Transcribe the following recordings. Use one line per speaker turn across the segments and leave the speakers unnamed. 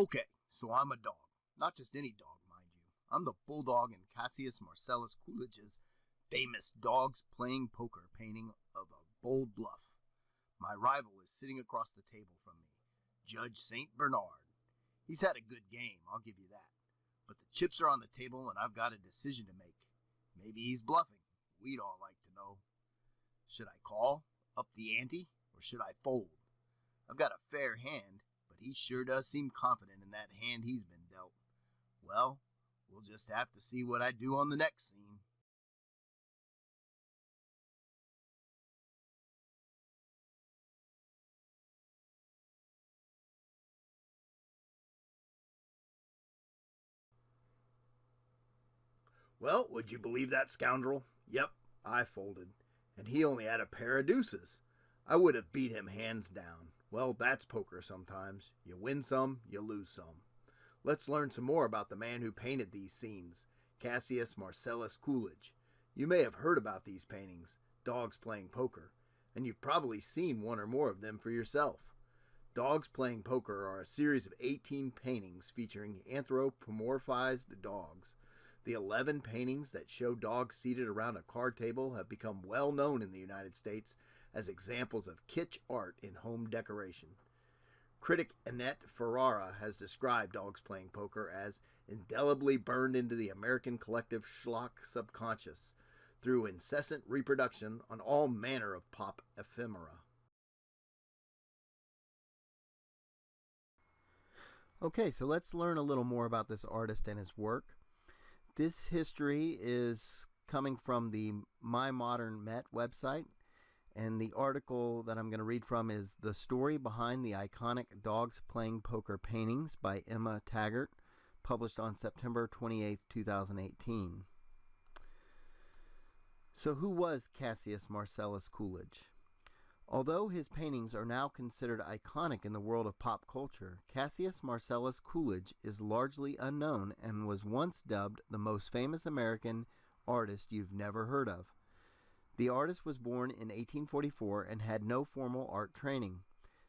Okay, so I'm a dog. Not just any dog, mind you. I'm the bulldog in Cassius Marcellus Coolidge's famous Dogs Playing Poker painting of a bold bluff. My rival is sitting across the table from me, Judge St. Bernard. He's had a good game, I'll give you that. But the chips are on the table and I've got a decision to make. Maybe he's bluffing. We'd all like to know. Should I call, up the ante, or should I fold? I've got a fair hand, he sure does seem confident in that hand he's been dealt. Well, we'll just have to see what I do on the next scene. Well, would you believe that scoundrel? Yep, I folded, and he only had a pair of deuces. I would have beat him hands down. Well, that's poker sometimes. You win some, you lose some. Let's learn some more about the man who painted these scenes, Cassius Marcellus Coolidge. You may have heard about these paintings, Dogs Playing Poker, and you've probably seen one or more of them for yourself. Dogs Playing Poker are a series of 18 paintings featuring anthropomorphized dogs. The 11 paintings that show dogs seated around a card table have become well known in the United States as examples of kitsch art in home decoration. Critic Annette Ferrara has described Dogs Playing Poker as indelibly burned into the American collective schlock subconscious through incessant reproduction on all manner of pop ephemera.
Okay, so let's learn a little more about this artist and his work. This history is coming from the My Modern Met website, and the article that I'm going to read from is The Story Behind the Iconic Dogs Playing Poker Paintings by Emma Taggart, published on September 28, 2018. So, who was Cassius Marcellus Coolidge? Although his paintings are now considered iconic in the world of pop culture, Cassius Marcellus Coolidge is largely unknown and was once dubbed the most famous American artist you've never heard of. The artist was born in 1844 and had no formal art training.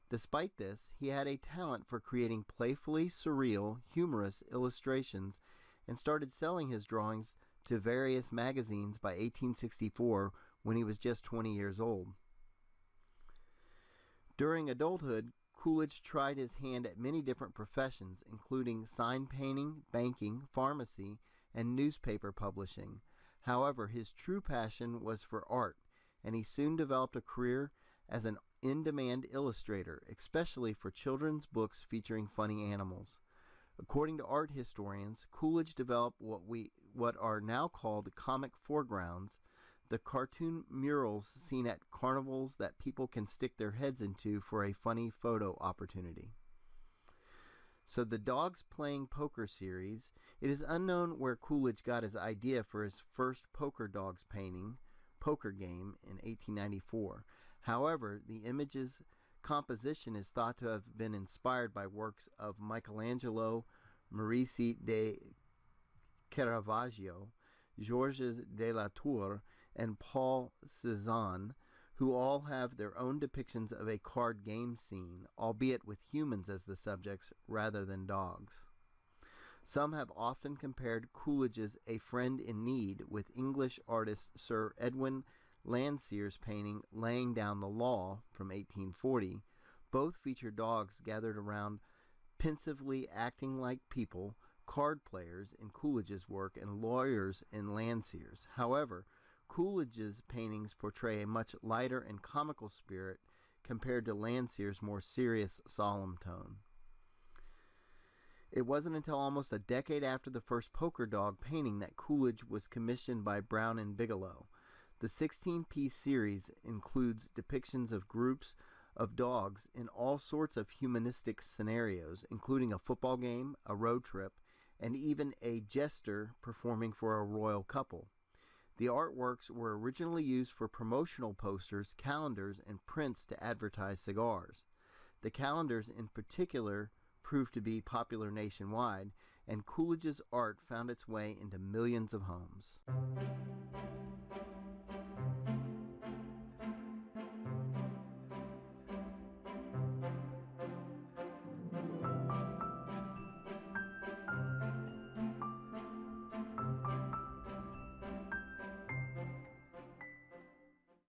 Despite this, he had a talent for creating playfully surreal, humorous illustrations and started selling his drawings to various magazines by 1864 when he was just 20 years old. During adulthood, Coolidge tried his hand at many different professions, including sign painting, banking, pharmacy, and newspaper publishing. However, his true passion was for art, and he soon developed a career as an in demand illustrator, especially for children's books featuring funny animals. According to art historians, Coolidge developed what we what are now called comic foregrounds, the cartoon murals seen at carnivals that people can stick their heads into for a funny photo opportunity. So the Dogs Playing Poker series, it is unknown where Coolidge got his idea for his first poker dogs painting, Poker Game, in 1894. However, the image's composition is thought to have been inspired by works of Michelangelo, Merisi da Caravaggio, Georges de la Tour, and Paul Cezanne, who all have their own depictions of a card game scene, albeit with humans as the subjects rather than dogs. Some have often compared Coolidge's A Friend in Need with English artist Sir Edwin Landseer's painting Laying Down the Law from 1840. Both feature dogs gathered around pensively acting like people, card players in Coolidge's work, and lawyers in Landseer's. However, Coolidge's paintings portray a much lighter and comical spirit compared to Landseer's more serious, solemn tone. It wasn't until almost a decade after the first poker dog painting that Coolidge was commissioned by Brown and Bigelow. The 16 piece series includes depictions of groups of dogs in all sorts of humanistic scenarios, including a football game, a road trip, and even a jester performing for a royal couple. The artworks were originally used for promotional posters, calendars, and prints to advertise cigars. The calendars, in particular, proved to be popular nationwide, and Coolidge's art found its way into millions of homes.